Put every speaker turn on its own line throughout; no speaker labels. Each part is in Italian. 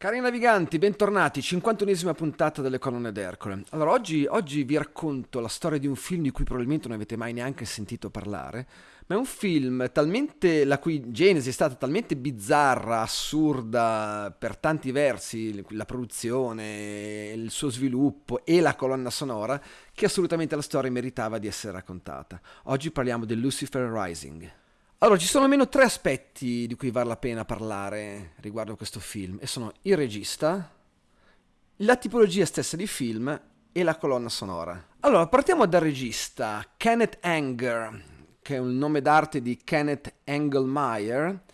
Cari naviganti, bentornati, 51esima puntata delle colonne d'Ercole. Allora, oggi, oggi, vi racconto la storia di un film di cui probabilmente non avete mai neanche sentito parlare, ma è un film talmente, la cui genesi è stata talmente bizzarra, assurda per tanti versi, la produzione, il suo sviluppo e la colonna sonora, che assolutamente la storia meritava di essere raccontata. Oggi parliamo di Lucifer Rising. Allora, ci sono almeno tre aspetti di cui vale la pena parlare riguardo a questo film, e sono il regista, la tipologia stessa di film e la colonna sonora. Allora, partiamo dal regista, Kenneth Anger, che è un nome d'arte di Kenneth Engelmeyer,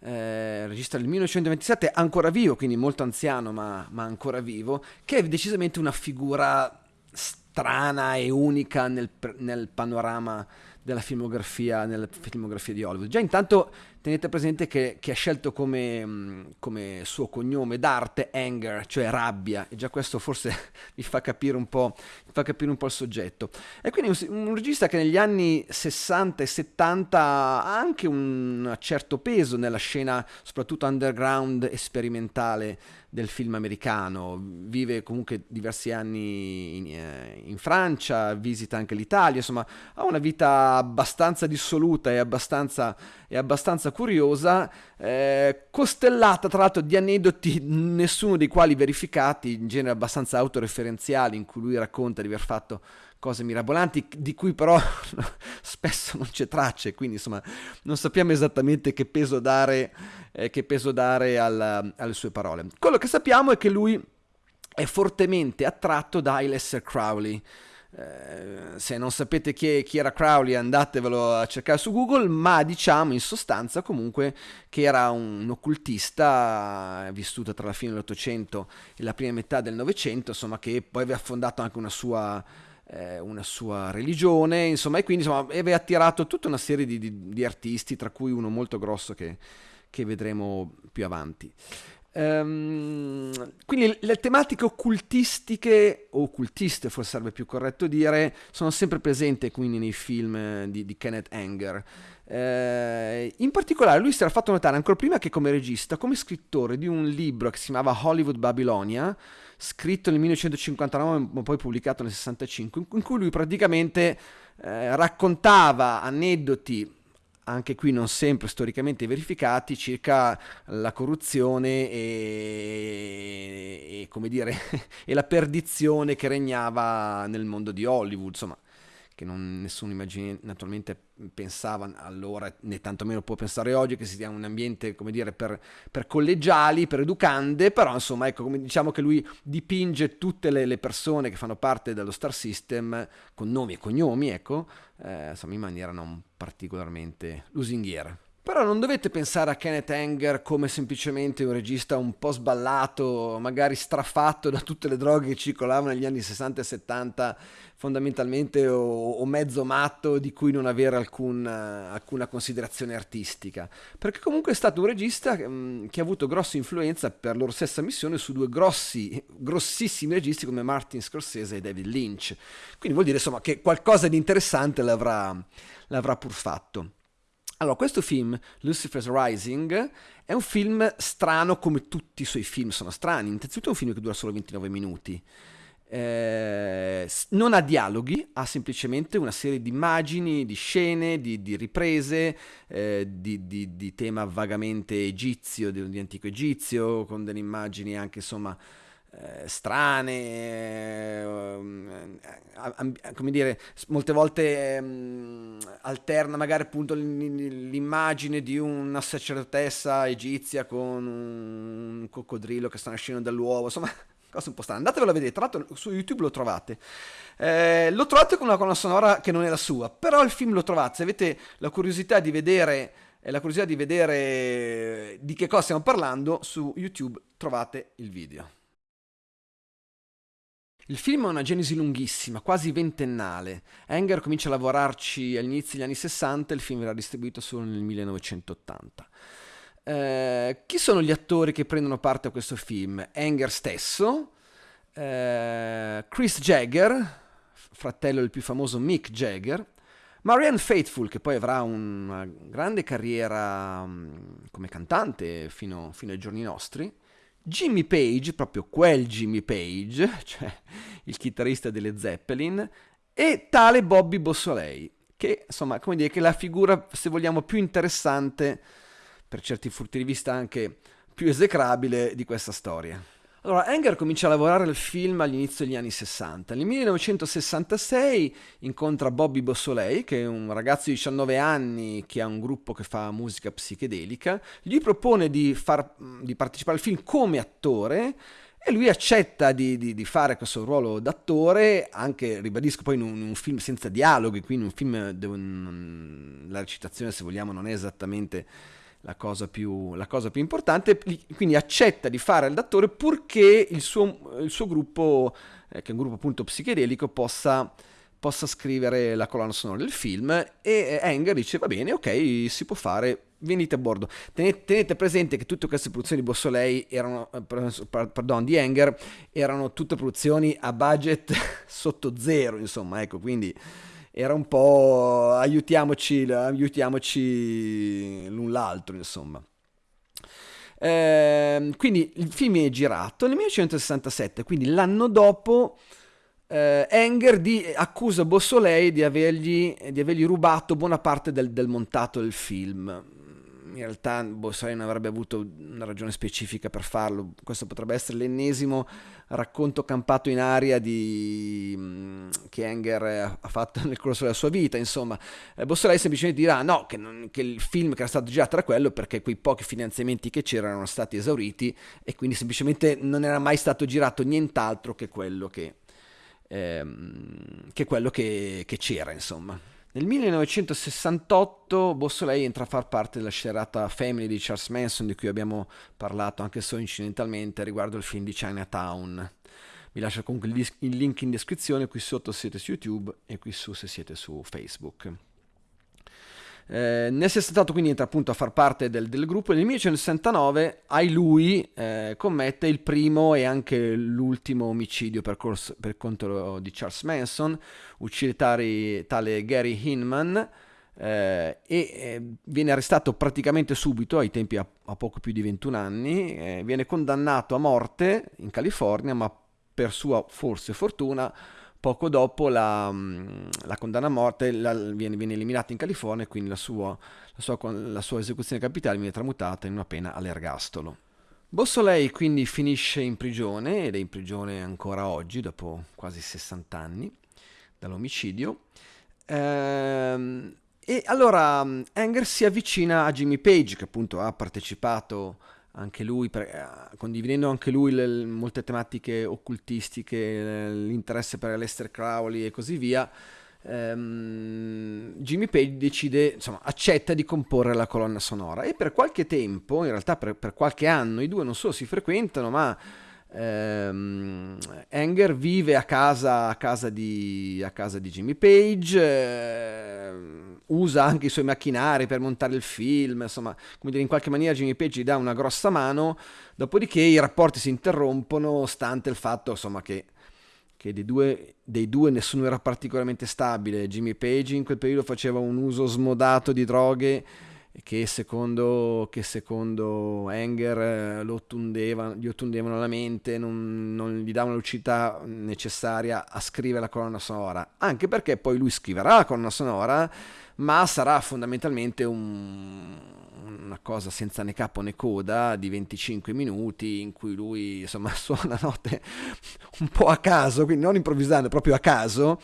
eh, regista del 1927, ancora vivo, quindi molto anziano ma, ma ancora vivo, che è decisamente una figura strana e unica nel, nel panorama della filmografia, nella filmografia di Hollywood. Già intanto tenete presente che, che ha scelto come, mm, come, suo cognome d'arte anger, cioè rabbia, e già questo forse vi fa capire un po', fa capire un po il soggetto. E quindi un, un, regista che negli anni 60 e 70 ha anche un certo peso nella scena, soprattutto underground e sperimentale del film americano, vive comunque diversi anni in, eh, in, Francia, visita anche l'Italia, insomma ha una vita abbastanza dissoluta e abbastanza, e abbastanza curiosa, eh, costellata tra l'altro di aneddoti, nessuno dei quali verificati, in genere abbastanza autoreferenziali, in cui lui racconta di aver fatto cose mirabolanti di cui però spesso non c'è traccia quindi insomma non sappiamo esattamente che peso dare, eh, che peso dare al, alle sue parole. Quello che sappiamo è che lui è fortemente attratto da Aleister Crowley. Eh, se non sapete chi, chi, era Crowley andatevelo a cercare su Google, ma diciamo in sostanza comunque che era un occultista vissuto tra la fine dell'Ottocento e la prima metà del Novecento, insomma che poi aveva fondato anche una sua eh, una sua religione, insomma, e quindi insomma, aveva attirato tutta una serie di, di, di artisti, tra cui uno molto grosso che, che vedremo più avanti. Um, quindi le tematiche occultistiche, o occultiste forse sarebbe più corretto dire, sono sempre presenti quindi nei film di, di Kenneth Anger. Uh, in particolare lui si era fatto notare ancora prima che come regista, come scrittore di un libro che si chiamava Hollywood Babylonia, scritto nel 1959 ma poi pubblicato nel 65, in cui lui praticamente eh, raccontava aneddoti anche qui non sempre storicamente verificati, circa la corruzione e, e, dire, e la perdizione che regnava nel mondo di Hollywood, insomma, che non, nessuno immagina, naturalmente pensava allora, né tantomeno può pensare oggi, che sia un ambiente, come dire, per, per collegiali, per educande, però insomma, ecco, come diciamo che lui dipinge tutte le, le, persone che fanno parte dello Star System con nomi e cognomi, ecco, eh, insomma, in maniera non particolarmente lusinghiera. Però non dovete pensare a Kenneth Anger come semplicemente un regista un po' sballato, magari strafatto da tutte le droghe che circolavano negli anni 60 e 70, fondamentalmente, o, o mezzo matto di cui non avere alcun, alcuna considerazione artistica. Perché comunque è stato un regista mh, mm, che ha avuto grossa influenza per loro stessa missione su due grossi, grossissimi registi come Martin Scorsese e David Lynch. Quindi vuol dire insomma che qualcosa di interessante l'avrà, l'avrà pur fatto. Allora, questo film, Lucifer's Rising, è un film strano come tutti i suoi film sono strani. Innanzitutto è un film che dura solo 29 minuti. Eh, non ha dialoghi, ha semplicemente una serie di immagini, di scene, di, di riprese, eh, di, di, di, tema vagamente egizio, di, antico egizio, con delle immagini anche insomma eh, strane, eh, come dire, molte volte eh, alterna magari appunto l'immagine di una sacerdotessa egizia con un coccodrillo che sta nascendo dall'uovo, insomma, cose un po' strane. Andatevelo a vedere, tra l'altro su YouTube lo trovate. Eh, lo trovate con una colonna sonora che non è la sua, però il film lo trovate, se avete la curiosità di vedere la curiosità di vedere di che cosa stiamo parlando, su YouTube trovate il video. Il film ha una genesi lunghissima, quasi ventennale. Enger comincia a lavorarci all'inizio degli anni 60 e il film verrà distribuito solo nel 1980. Eh, chi sono gli attori che prendono parte a questo film? Enger stesso, eh, Chris Jagger, fratello del più famoso Mick Jagger, Marianne Faithful, che poi avrà una grande carriera um, come cantante fino, fino ai giorni nostri, Jimmy Page, proprio quel Jimmy Page, cioè il chitarrista delle Zeppelin, e tale Bobby Bossolei, che insomma, come dire, che è la figura, se vogliamo, più interessante, per certi punti di vista anche più esecrabile di questa storia. Allora, Enger comincia a lavorare al film all'inizio degli anni 60. Nel 1966 incontra Bobby Bossolei, che è un ragazzo di 19 anni che ha un gruppo che fa musica psichedelica. Gli propone di, far, di partecipare al film come attore e lui accetta di, di, di, fare questo ruolo d'attore, anche, ribadisco, poi in un, in un film senza dialoghi, quindi un film dove la recitazione, se vogliamo, non è esattamente la cosa più, la cosa più importante, quindi accetta di fare l'attore purché il suo, il suo gruppo, eh, che è un gruppo appunto psichedelico, possa, possa, scrivere la colonna sonora del film e Enger dice va bene, ok, si può fare, venite a bordo. Tenete, tenete presente che tutte queste produzioni di Bossolei erano, eh, pardon, di Enger, erano tutte produzioni a budget sotto zero, insomma, ecco, quindi era un po' aiutiamoci, aiutiamoci l'un l'altro, insomma. Eh, quindi il film è girato nel 1967, quindi l'anno dopo eh, Enger di, accusa Bossolei di avergli, di avergli, rubato buona parte del, del montato del film in realtà Bossari non avrebbe avuto una ragione specifica per farlo. Questo potrebbe essere l'ennesimo racconto campato in aria di... Mm, che Enger ha fatto nel corso della sua vita. Insomma, eh, Bossolai semplicemente dirà no, che, non, che, il film che era stato girato era quello perché quei pochi finanziamenti che c'erano erano stati esauriti e quindi semplicemente non era mai stato girato nient'altro che quello che, ehm, che, quello che, che c'era, insomma. Nel 1968 Bossolei entra a far parte della scerata Family di Charles Manson di cui abbiamo parlato anche solo incidentalmente riguardo il film di Chinatown. Vi lascio comunque il link in descrizione qui sotto se siete su YouTube e qui su se siete su Facebook. Eh, nel 68 quindi entra appunto a far parte del, del gruppo. E nel 1969 ai lui eh, commette il primo e anche l'ultimo omicidio per, corso, per conto di Charles Manson, uccide tale, tale Gary Hinman eh, e eh, viene arrestato praticamente subito, ai tempi a, a poco più di 21 anni, eh, viene condannato a morte in California ma per sua forse fortuna poco dopo la, mm, la condanna a morte la, viene, viene, eliminata in California e quindi la sua, la, sua, la sua, esecuzione capitale viene tramutata in una pena all'ergastolo. Bossolei quindi finisce in prigione ed è in prigione ancora oggi dopo quasi 60 anni dall'omicidio. Ehm, e allora mm, Enger si avvicina a Jimmy Page che appunto ha partecipato anche lui, eh, condividendo anche lui le, molte tematiche occultistiche, l'interesse per Lester Crowley e così via, ehm, Jimmy Page decide, insomma, accetta di comporre la colonna sonora. E per qualche tempo, in realtà per, per qualche anno, i due non solo si frequentano, ma ehm, Enger vive a casa, a casa, di, a casa di Jimmy Page. Eh, usa anche i suoi macchinari per montare il film, insomma, come dire, in qualche maniera Jimmy Page gli dà una grossa mano, dopodiché i rapporti si interrompono stante il fatto, insomma, che, che dei, due, dei due nessuno era particolarmente stabile. Jimmy Page in quel periodo faceva un uso smodato di droghe che secondo, che secondo Enger eh, lo ottundeva, gli ottundevano la mente, non, non gli davano lucidità necessaria a scrivere la colonna sonora, anche perché poi lui scriverà la colonna sonora ma sarà fondamentalmente un, una cosa senza né capo né coda di 25 minuti in cui lui insomma suona note un po' a caso, quindi non improvvisando, proprio a caso.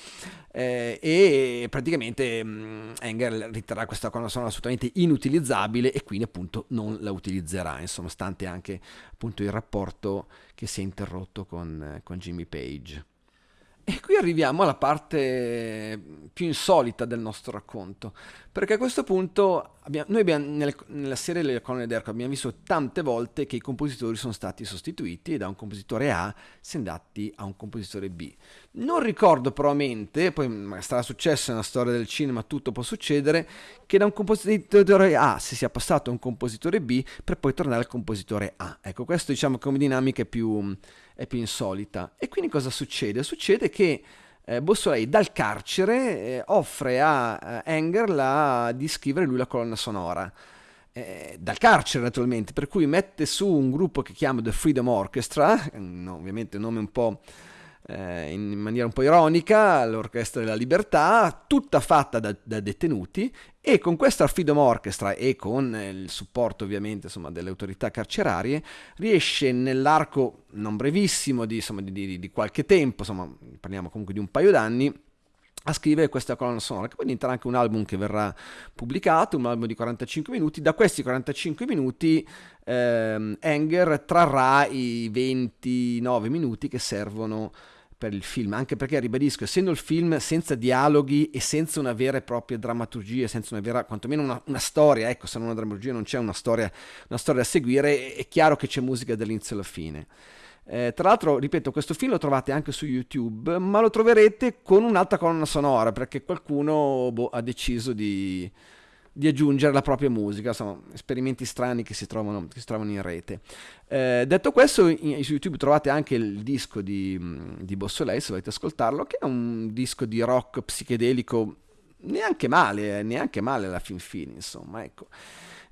Eh, e praticamente mh, mm, Enger riterrà questa colonna assolutamente inutilizzabile e quindi appunto non la utilizzerà, insomma, stante anche appunto il rapporto che si è interrotto con, con Jimmy Page. E qui arriviamo alla parte più insolita del nostro racconto, perché a questo punto abbiamo, noi abbiamo, nelle, nella serie delle colonne d'Erco abbiamo visto tante volte che i compositori sono stati sostituiti da un compositore A si è andati a un compositore B. Non ricordo però a mente, poi sarà successo nella storia del cinema, tutto può succedere, che da un compositore A si sia passato a un compositore B per poi tornare al compositore A. Ecco, questo diciamo come dinamica è più è più insolita. E quindi cosa succede? Succede che eh, Bossolei dal carcere eh, offre a eh, Enger la, di scrivere lui la colonna sonora. eh, dal carcere naturalmente, per cui mette su un gruppo che chiama The Freedom Orchestra, no, ovviamente un nome un po' eh, in maniera un po' ironica, l'Orchestra della Libertà, tutta fatta da, da, detenuti e con questa Freedom Orchestra e con il supporto ovviamente insomma, delle autorità carcerarie riesce nell'arco non brevissimo di, insomma, di, di, di qualche tempo, insomma parliamo comunque di un paio d'anni, a scrivere questa colonna sonora, che poi diventerà anche un album che verrà pubblicato, un album di 45 minuti. Da questi 45 minuti ehm, Enger trarrà i 29 minuti che servono per il film, anche perché ribadisco, essendo il film senza dialoghi e senza una vera e propria drammaturgia, senza una vera, quantomeno una, una storia, ecco, se non una drammaturgia non c'è una storia, una storia da seguire, è chiaro che c'è musica dall'inizio alla fine. Eh, tra l'altro, ripeto, questo film lo trovate anche su YouTube, ma lo troverete con un'altra colonna sonora, perché qualcuno boh, ha deciso di, di aggiungere la propria musica, sono esperimenti strani che si trovano, che si trovano in rete. Eh, detto questo, in, su YouTube trovate anche il disco di, di Bossolei, se volete ascoltarlo, che è un disco di rock psichedelico neanche male, eh, neanche male alla fin fine, insomma, ecco.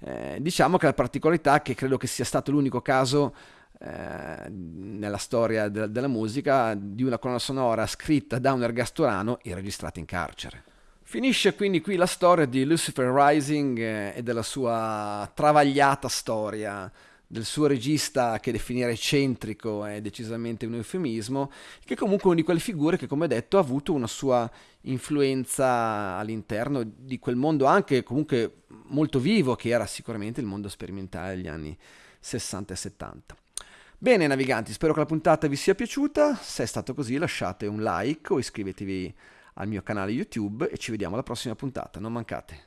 Eh, diciamo che la particolarità che credo che sia stato l'unico caso eh, nella storia de- della musica di una colonna sonora scritta da un ergasturano e registrata in carcere. Finisce quindi qui la storia di Lucifer Rising eh, e della sua travagliata storia, del suo regista che definire eccentrico è decisamente un eufemismo, che comunque è una di quelle figure che, come detto, ha avuto una sua influenza all'interno di quel mondo anche comunque molto vivo che era sicuramente il mondo sperimentale degli anni 60 e 70. Bene naviganti, spero che la puntata vi sia piaciuta, se è stato così lasciate un like o iscrivetevi al mio canale YouTube e ci vediamo alla prossima puntata, non mancate.